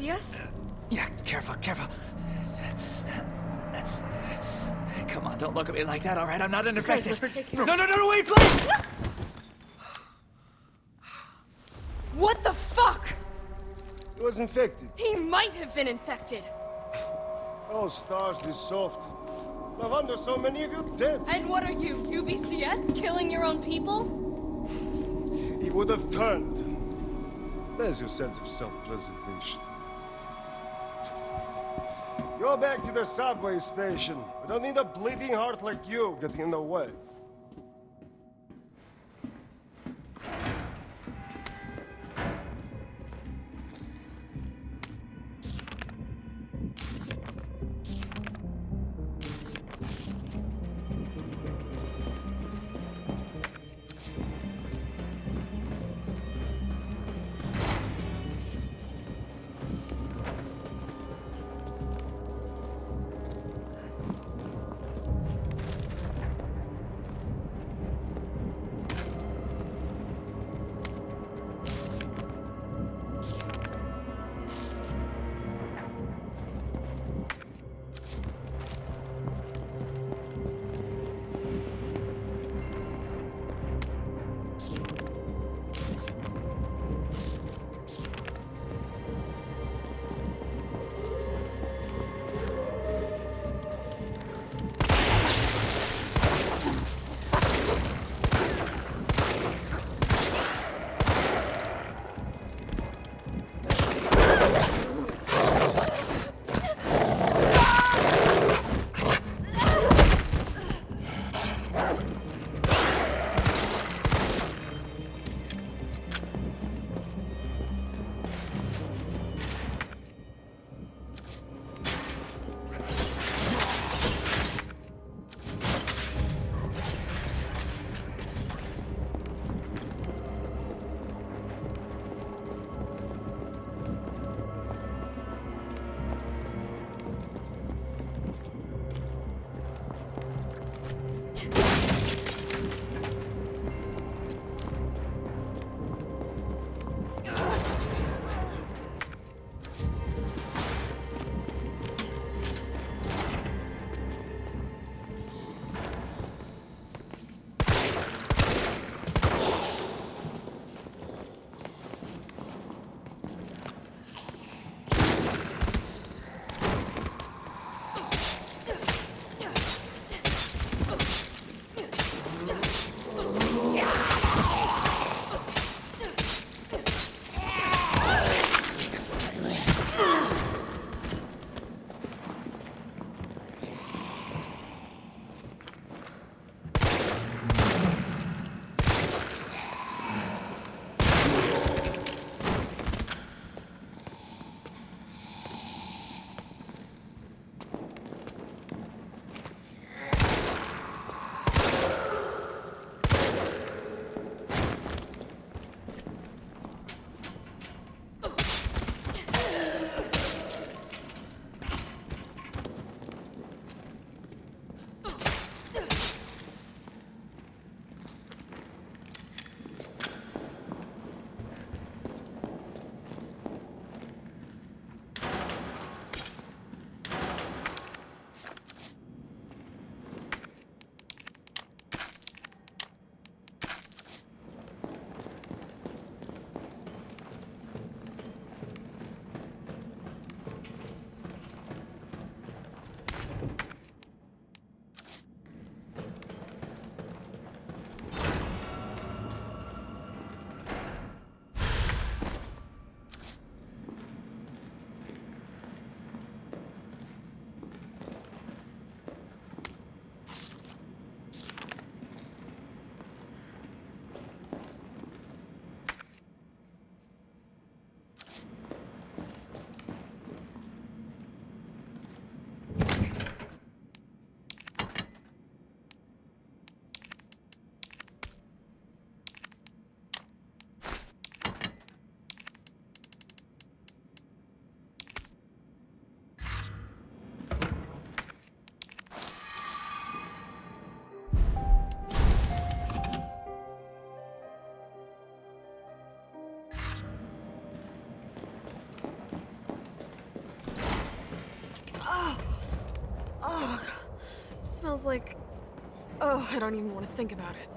UBCS? Yeah, careful, careful. Come on, don't look at me like that, all right? I'm not infected. let's take care No, no, no, no, wait, please! What the fuck? He was infected. He might have been infected. Oh, S.T.A.R.S., this soft. No wonder so many of you dead. And what are you, UBCS? Killing your own people? He would have turned. There's your sense of self-preservation. Go back to the subway station. We don't need a bleeding heart like you getting in the way. Smells like... Oh, I don't even want to think about it.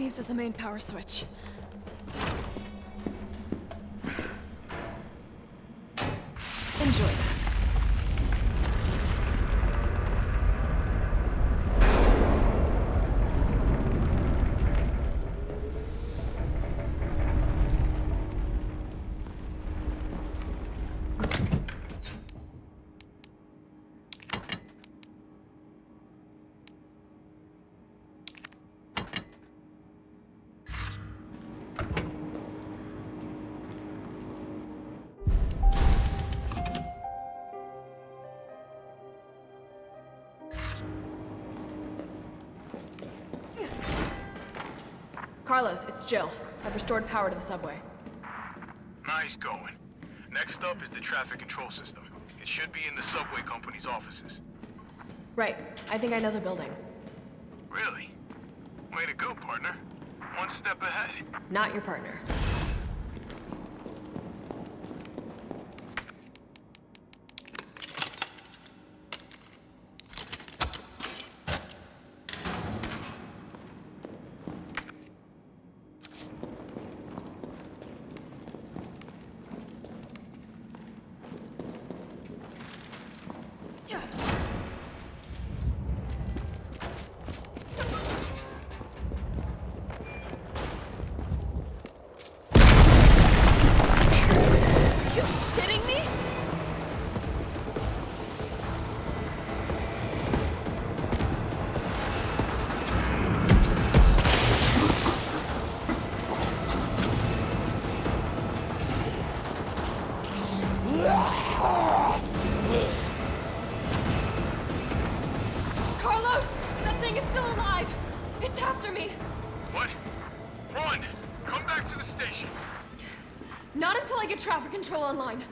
Leaves is the main power switch. Carlos, it's Jill. I've restored power to the subway. Nice going. Next up is the traffic control system. It should be in the subway company's offices. Right. I think I know the building. Really? Way to go, partner. One step ahead. Not your partner. Online.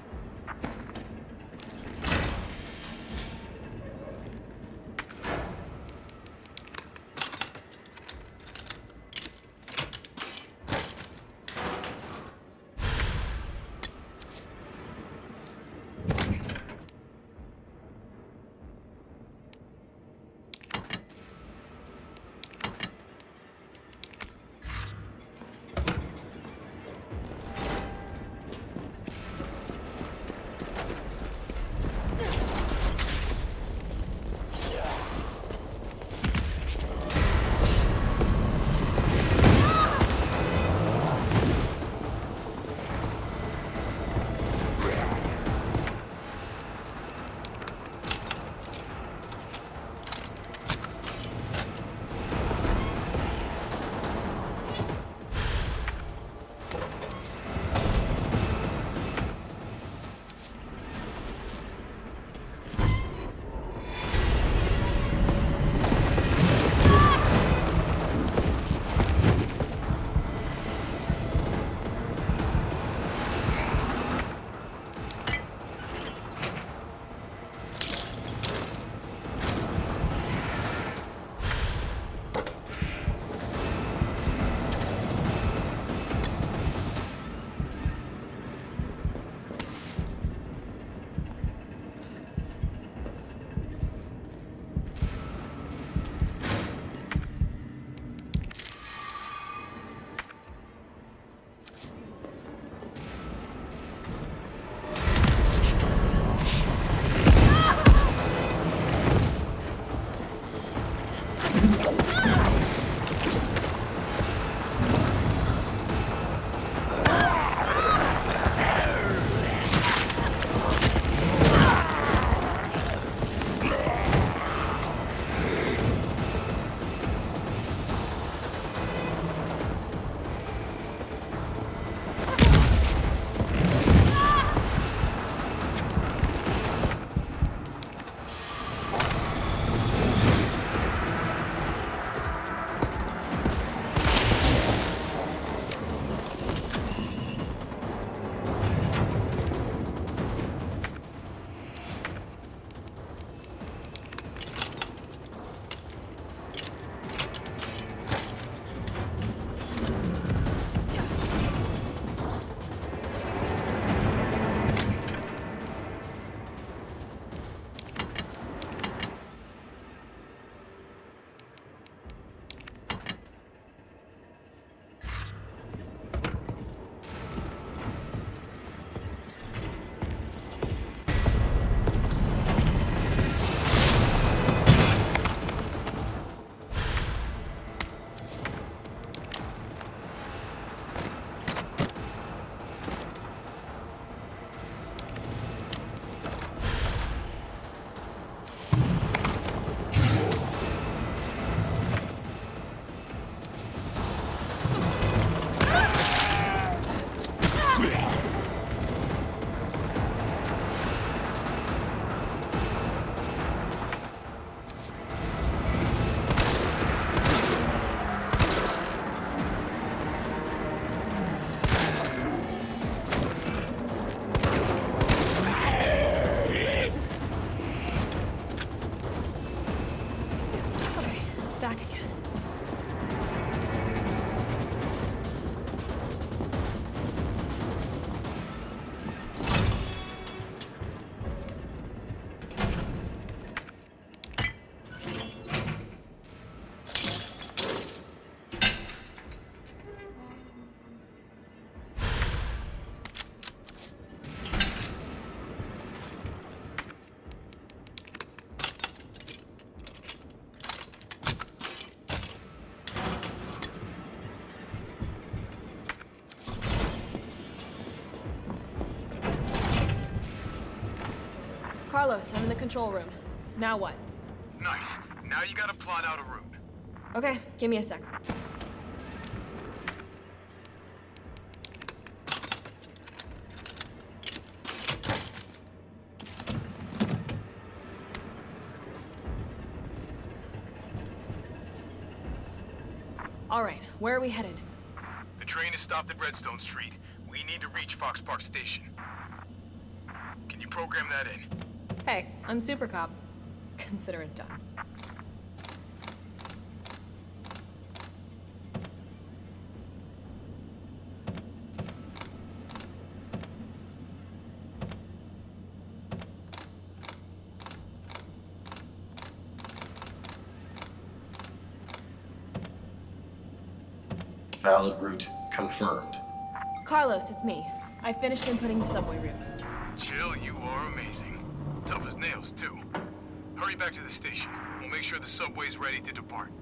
Carlos, I'm in the control room. Now what? Nice. Now you gotta plot out a route. Okay, give me a sec. All right, where are we headed? The train is stopped at Redstone Street. We need to reach Fox Park Station. Can you program that in? Hey, I'm Super Cop. Consider it done. Valid route confirmed. Carlos, it's me. I finished inputting the subway route. Jill, you are amazing. Nails, too. Hurry back to the station. We'll make sure the subway's ready to depart.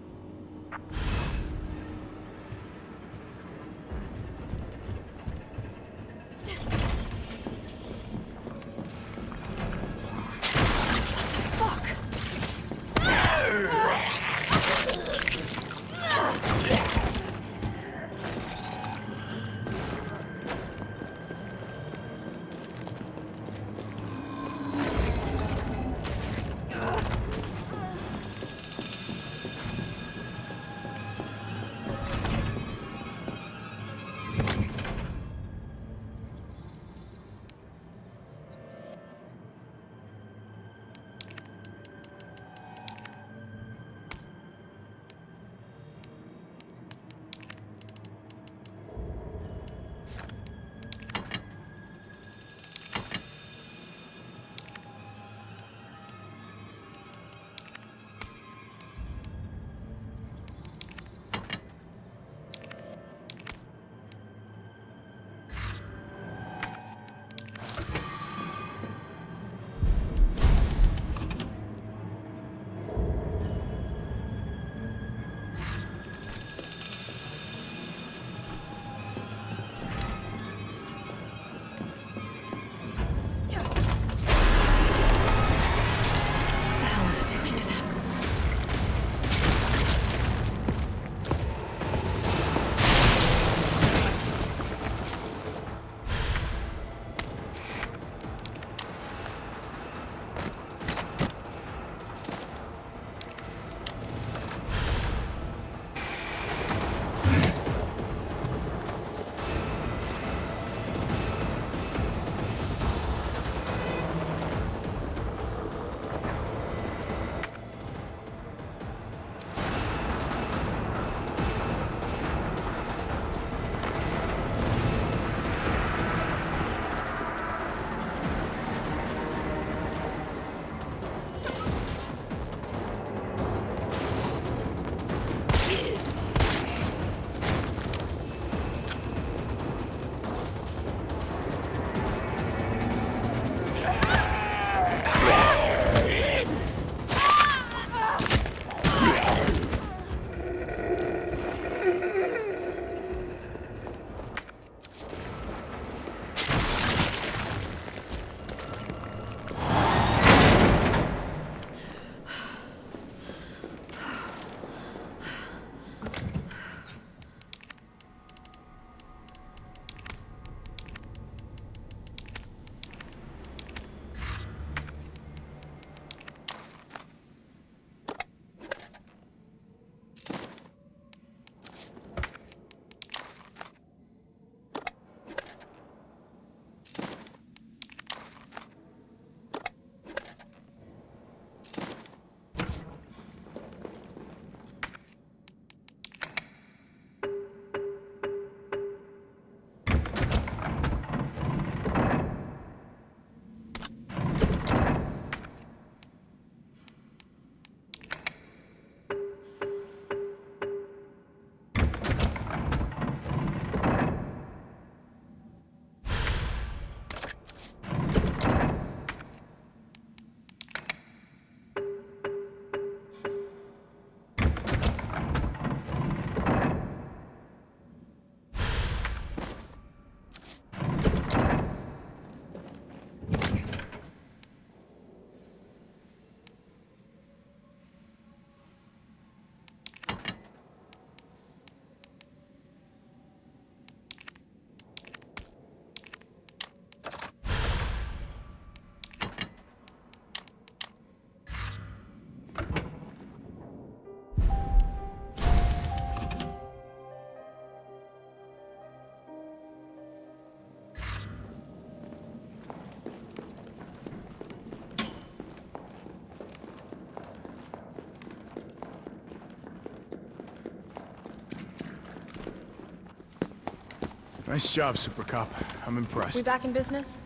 Nice job, Super Cop. I'm impressed. We back in business?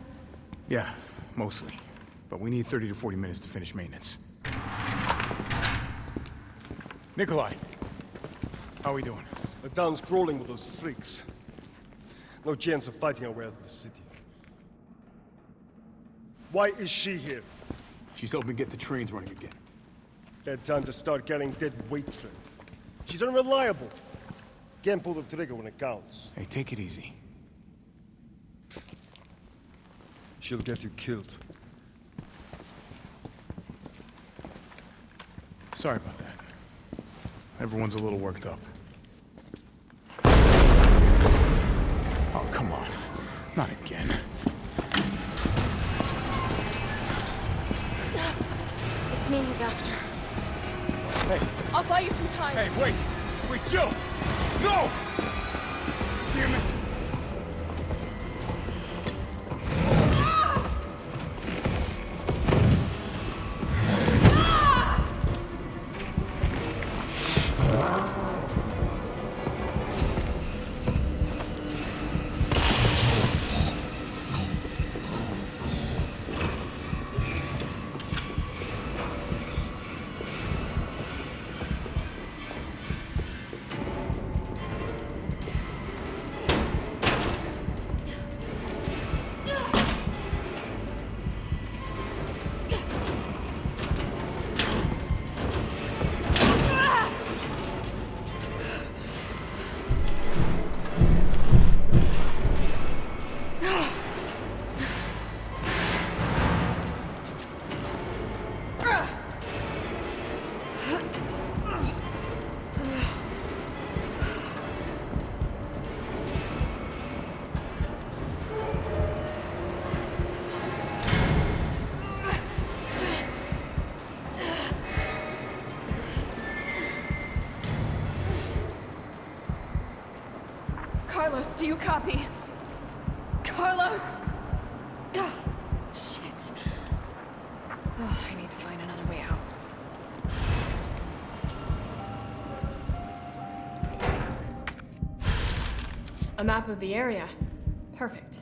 Yeah, mostly. But we need 30 to 40 minutes to finish maintenance. Nikolai, how are we doing? The town's crawling with those freaks. No chance of fighting our way out of the city. Why is she here? She's helping get the trains running again. Bad time to start carrying dead weight, friend. She's unreliable. Can't pull the trigger when it counts. Hey, take it easy. She'll get you killed. Sorry about that. Everyone's a little worked up. Oh, come on. Not again. It's me he's after. Hey, I'll buy you some time. hey, wait! Wait, Jill! No! Damn it! Do you copy? Carlos! Oh, shit. Oh, I need to find another way out. A map of the area. Perfect.